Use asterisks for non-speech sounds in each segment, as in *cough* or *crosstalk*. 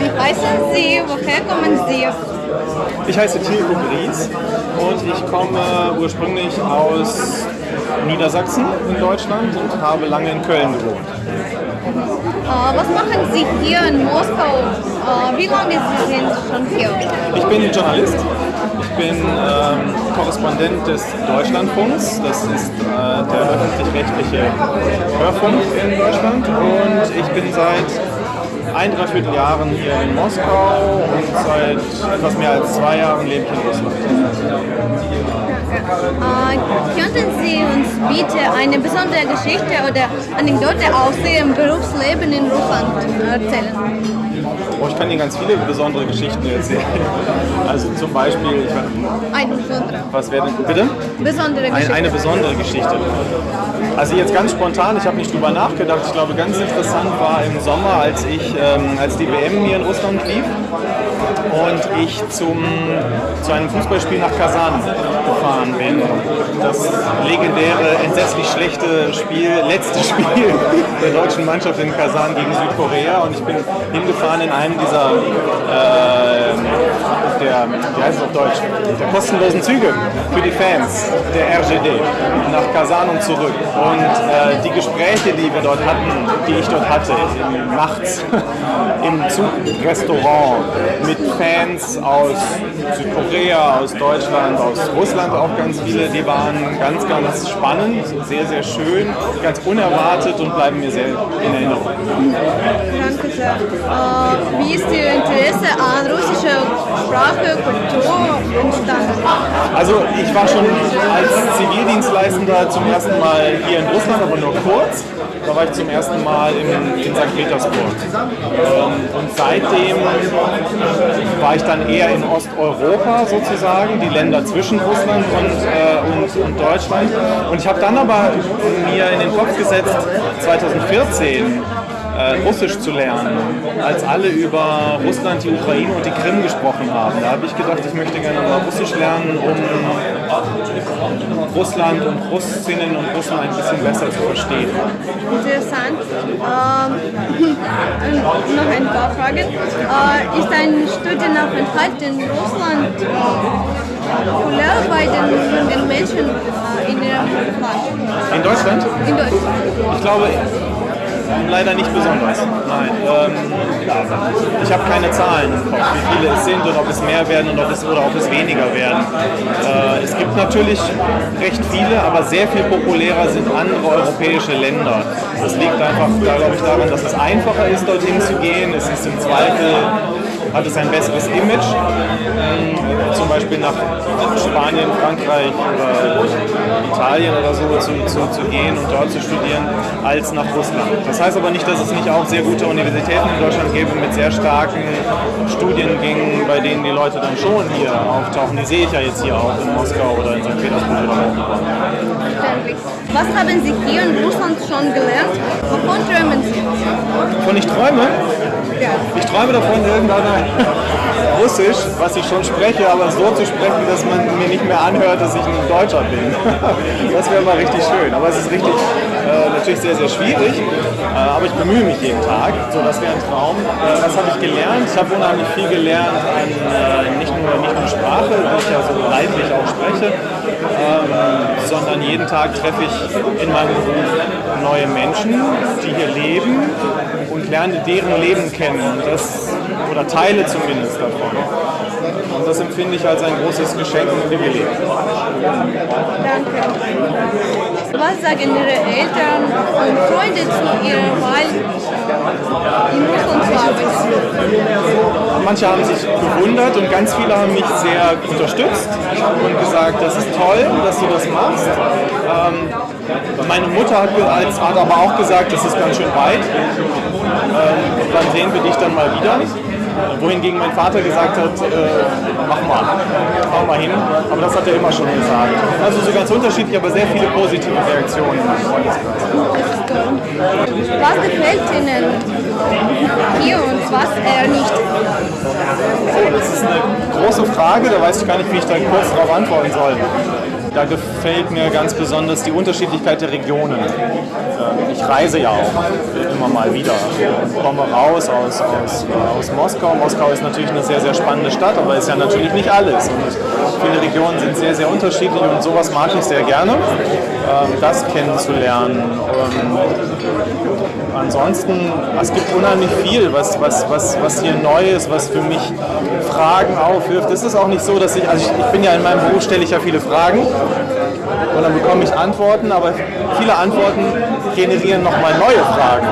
Wie heißen Sie? Woher kommen Sie? Ich heiße Tilko Gries und ich komme ursprünglich aus Niedersachsen in Deutschland und habe lange in Köln gewohnt. Äh, was machen Sie hier in Moskau? Äh, wie lange Sie sind schon hier? Ich bin Journalist. Ich bin ähm, Korrespondent des Deutschlandfunks. Das ist äh, der öffentlich-rechtliche Hörfunk in Deutschland. Und ich bin seit ein, dreiviertel Jahren hier in Moskau und seit etwas mehr als zwei Jahren lebe ich in Russland. Äh, könnten Sie uns bitte eine besondere Geschichte oder Anekdote aus Ihrem Berufsleben in Russland erzählen? Oh, ich kann Ihnen ganz viele besondere Geschichten erzählen. Also zum Beispiel, ich, Eine besondere. was wäre denn, bitte? Besondere Ein, Geschichte. eine besondere Geschichte. Also jetzt ganz spontan, ich habe nicht drüber nachgedacht. Ich glaube, ganz interessant war im Sommer, als ich, ähm, als die WM hier in Russland lief und ich zum, zu einem Fußballspiel nach Kasan gefahren bin. Das legendäre, entsetzlich schlechte Spiel, letzte *laughs* Spiel der deutschen Mannschaft in Kasan gegen Südkorea und ich bin hingefahren in einem dieser äh, der, wie heißt es auf Deutsch, der kostenlosen Züge für die Fans der RGD nach Kasan und zurück. Und äh, die Gespräche, die wir dort hatten, die ich dort hatte, nachts *laughs* im Zugrestaurant mit Fans aus Südkorea, aus Deutschland, aus Russland auch ganz viele, die waren ganz, ganz spannend, sehr, sehr schön, ganz unerwartet und bleiben mir sehr in Erinnerung. Danke sehr. Wie ist Ihr Interesse an russischer Sprache, Kultur entstanden? Also ich war schon als Zivildienstleistender zum ersten Mal hier in Russland, aber nur kurz. Da war ich zum ersten Mal in, in St. Petersburg. Ähm, und seitdem war ich dann eher in Osteuropa sozusagen, die Länder zwischen Russland und, äh, und, und Deutschland. Und ich habe dann aber mir in den Kopf gesetzt, 2014 äh, Russisch zu lernen, als alle über Russland, die Ukraine und die Krim gesprochen haben. Da habe ich gedacht, ich möchte gerne mal Russisch lernen, um Russland und Russinnen und Russen ein bisschen besser zu verstehen. Interessant. Ähm, noch ein paar Fragen. Äh, ist ein Studienaufenthalt in Russland populär bei den jungen Menschen äh, in Ihrem Land? In Deutschland? In Deutschland. Ich glaube, leider nicht besonders. Nein. Ähm, ich habe keine Zahlen im Kopf, wie viele es sind und ob es mehr werden und ob es, oder ob es weniger werden. Äh, es gibt natürlich recht viele, aber sehr viel populärer sind andere europäische Länder. Das liegt einfach, glaube ich, daran, dass es einfacher ist, dorthin zu gehen. Es ist im Zweifel hat es ein besseres Image, ähm, zum Beispiel nach Spanien, Frankreich oder Italien oder so zu, zu, zu gehen und dort zu studieren, als nach Russland. Das heißt aber nicht, dass es nicht auch sehr gute Universitäten in Deutschland gäbe mit sehr starken Studiengängen, bei denen die Leute dann schon hier auftauchen. Die sehe ich ja jetzt hier auch in Moskau oder in St. Petersburg oder. Verständlich. Was haben Sie hier in Russland schon gelernt? Wovon träumen Sie? Wovon ich träume? Ja. Ich träume davon, irgendeiner Russisch, was ich schon spreche, aber so zu sprechen, dass man mir nicht mehr anhört, dass ich ein Deutscher bin. *laughs* Das wäre mal richtig schön. Aber es ist richtig, äh, natürlich sehr, sehr schwierig. Äh, aber ich bemühe mich jeden Tag. So, das wäre ein Traum. Äh, was habe ich gelernt? Ich habe unheimlich viel gelernt an äh, nicht, nur, nicht nur Sprache, die ich ja so leidlich auch spreche, ähm, sondern jeden Tag treffe ich in meinem Beruf neue Menschen, die hier leben und lerne deren Leben kennen. Das, oder Teile zumindest davon. Und das empfinde ich als ein großes Geschenk und Privileg. Danke. Was sagen Ihre Eltern und Freunde zu Ihrer Wahl in Russland zu arbeiten? Manche haben sich gewundert und ganz viele haben mich sehr unterstützt und gesagt, das ist toll, dass du das machst. Ähm, meine Mutter hat, als- hat aber auch gesagt, das ist ganz schön weit. Ähm, dann sehen wir dich dann mal wieder. Wohingegen mein Vater gesagt hat, äh, mach mal, mach mal hin. Aber das hat er immer schon gesagt. Also so ganz unterschiedlich, aber sehr viele positive Reaktionen. Was gefällt Ihnen hier und was eher nicht? Das ist eine große Frage, da weiß ich gar nicht, wie ich da kurz darauf antworten soll. Da gefällt mir ganz besonders die Unterschiedlichkeit der Regionen. Ähm, ich reise ja auch immer mal wieder und komme raus aus, aus, aus Moskau. Moskau ist natürlich eine sehr, sehr spannende Stadt, aber ist ja natürlich nicht alles. Und viele Regionen sind sehr, sehr unterschiedlich und sowas mag ich sehr gerne, ähm, das kennenzulernen. Ähm, ansonsten, es gibt unheimlich viel, was, was, was, was hier neu ist, was für mich Fragen aufwirft. Es ist auch nicht so, dass ich, also ich, ich bin ja in meinem Beruf, stelle ich ja viele Fragen und dann bekomme ich Antworten, aber viele Antworten generieren nochmal neue Fragen.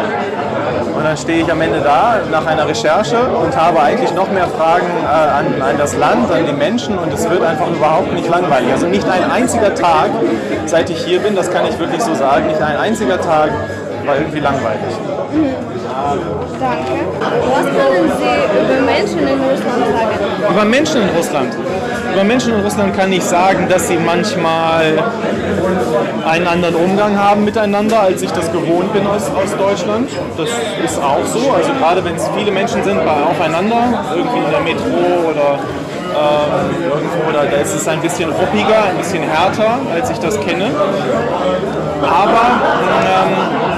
Und dann stehe ich am Ende da nach einer Recherche und habe eigentlich noch mehr Fragen äh, an, an, das Land, an die Menschen und es wird einfach überhaupt nicht langweilig. Also nicht ein einziger Tag, seit ich hier bin, das kann ich wirklich so sagen, nicht ein einziger Tag war irgendwie langweilig. Danke. Was können Sie über Menschen in Russland sagen? Über Menschen in Russland? Über Menschen in Russland kann ich sagen, dass sie manchmal einen anderen Umgang haben miteinander, als ich das gewohnt bin aus, aus Deutschland. Das ist auch so. Also gerade wenn es viele Menschen sind bei aufeinander, irgendwie in der Metro oder ähm, irgendwo, da, da ist es ein bisschen ruppiger, ein bisschen härter, als ich das kenne. Aber ähm,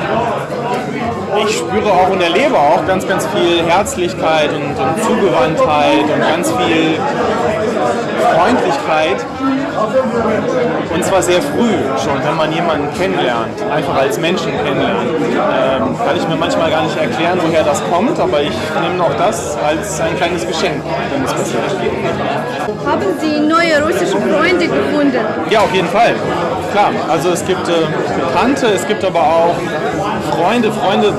ich spüre auch und erlebe auch ganz, ganz viel Herzlichkeit und, und Zugewandtheit und ganz viel Freundlichkeit. Und zwar sehr früh schon, wenn man jemanden kennenlernt, einfach als Menschen kennenlernt. Ähm, kann ich mir manchmal gar nicht erklären, woher das kommt, aber ich nehme auch das als ein kleines Geschenk, wenn es passiert. Haben Sie neue russische Freunde gefunden? Ja, auf jeden Fall. Klar, also es gibt äh, Bekannte, es gibt aber auch Freunde. Freunde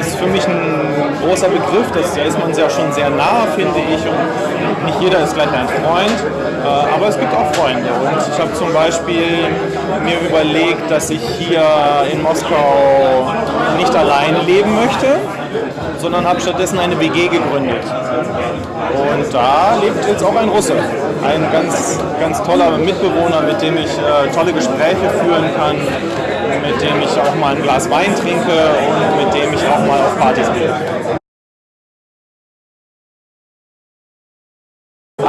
ist für mich ein großer Begriff, das, da ist man ja schon sehr nah, finde ich. Und nicht jeder ist gleich ein Freund, äh, aber es gibt auch Freunde. Und ich habe zum Beispiel mir überlegt, dass ich hier in Moskau nicht alleine leben möchte, sondern habe stattdessen eine WG gegründet. Und da lebt jetzt auch ein Russe, ein ganz, ganz toller Mitbewohner, mit dem ich äh, tolle Gespräche führen kann, mit dem ich auch mal ein Glas Wein trinke und mit dem ich auch mal auf Partys gehe.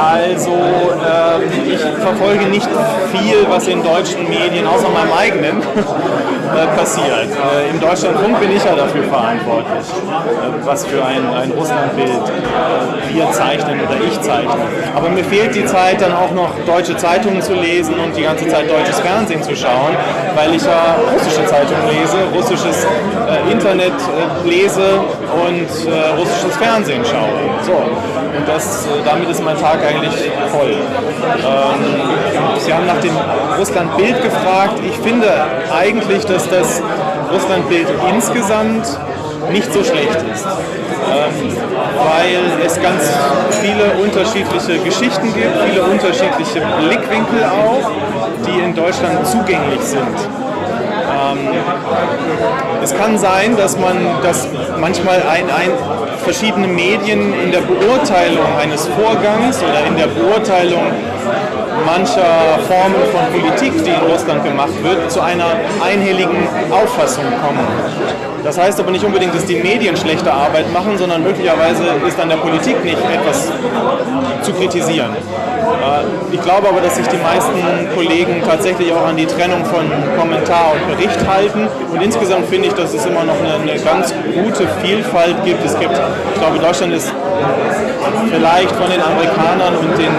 Also ähm, ich verfolge nicht viel, was in deutschen Medien, außer meinem eigenen, *laughs* äh, passiert. Äh, Im Deutschlandfunk bin ich ja dafür verantwortlich, äh, was für ein, ein Russlandbild äh, wir zeichnen oder ich zeichne. Aber mir fehlt die Zeit, dann auch noch deutsche Zeitungen zu lesen und die ganze Zeit deutsches Fernsehen zu schauen, weil ich ja russische Zeitungen lese, russisches äh, Internet äh, lese und russisches Fernsehen schaue. So. Und das, damit ist mein Tag eigentlich voll. Ähm, Sie haben nach dem Russlandbild gefragt. Ich finde eigentlich, dass das Russlandbild insgesamt nicht so schlecht ist, ähm, weil es ganz viele unterschiedliche Geschichten gibt, viele unterschiedliche Blickwinkel auch, die in Deutschland zugänglich sind. Ähm, es kann sein, dass man, dass manchmal ein, ein, verschiedene Medien in der Beurteilung eines Vorgangs oder in der Beurteilung mancher Formen von Politik, die in Russland gemacht wird, zu einer einhelligen Auffassung kommen. Das heißt aber nicht unbedingt, dass die Medien schlechte Arbeit machen, sondern möglicherweise ist an der Politik nicht etwas zu kritisieren. Äh, ich glaube aber, dass sich die meisten Kollegen tatsächlich auch an die Trennung von Kommentar und Bericht halten. Und insgesamt finde ich, dass es immer noch eine, eine ganz gute Vielfalt gibt. Es gibt, ich glaube, Deutschland ist vielleicht von den Amerikanern und den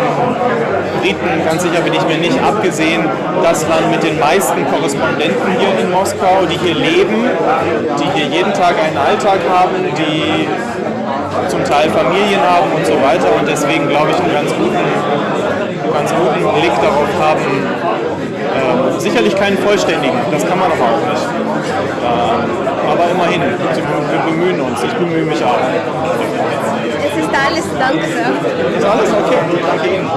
Briten, ganz sicher bin ich mir nicht, abgesehen, das Land mit den meisten Korrespondenten hier in Moskau, die hier leben, die hier jeden Tag einen Alltag haben, die zum Teil Familien haben und so weiter und deswegen glaube ich einen ganz guten, ganz guten Blick darauf haben. Äh, sicherlich keinen vollständigen, das kann man doch auch nicht. Äh, aber immerhin, wir bemühen uns, ich bemühe mich auch. Es ist alles, danke. Ist alles okay? Danke Ihnen.